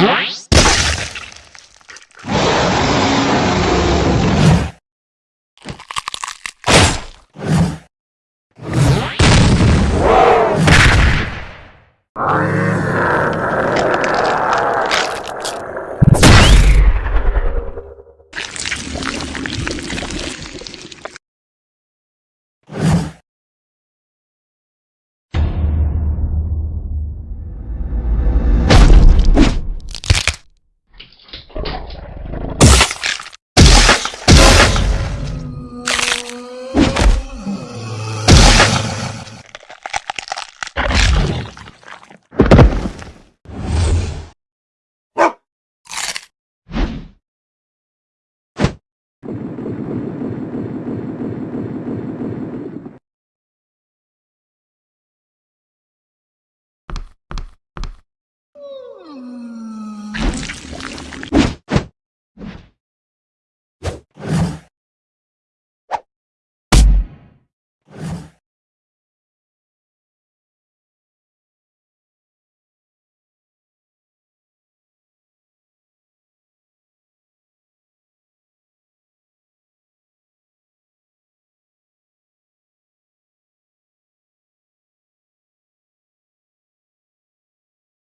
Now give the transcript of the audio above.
Nice.